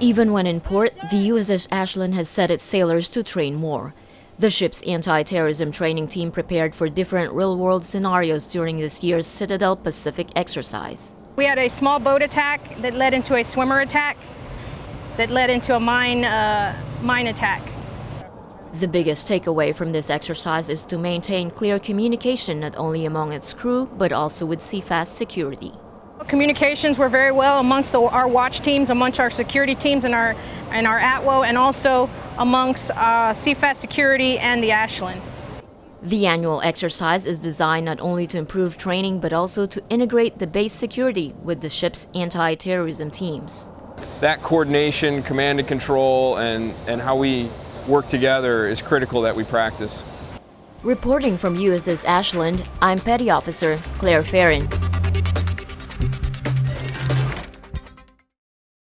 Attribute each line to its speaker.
Speaker 1: Even when in port, the USS Ashland has set its sailors to train more. The ship's anti-terrorism training team prepared for different real-world scenarios during this year's Citadel Pacific exercise.
Speaker 2: We had a small boat attack that led into a swimmer attack that led into a mine, uh, mine attack.
Speaker 1: The biggest takeaway from this exercise is to maintain clear communication not only among its crew, but also with CFAS security.
Speaker 2: Communications were very well amongst the, our watch teams, amongst our security teams and our, and our ATWO, and also amongst uh, CFAS security and the Ashland.
Speaker 1: The annual exercise is designed not only to improve training, but also to integrate the base security with the ship's anti-terrorism teams.
Speaker 3: That coordination, command and control, and, and how we work together is critical that we practice.
Speaker 1: Reporting from USS Ashland, I'm Petty Officer Claire Farron.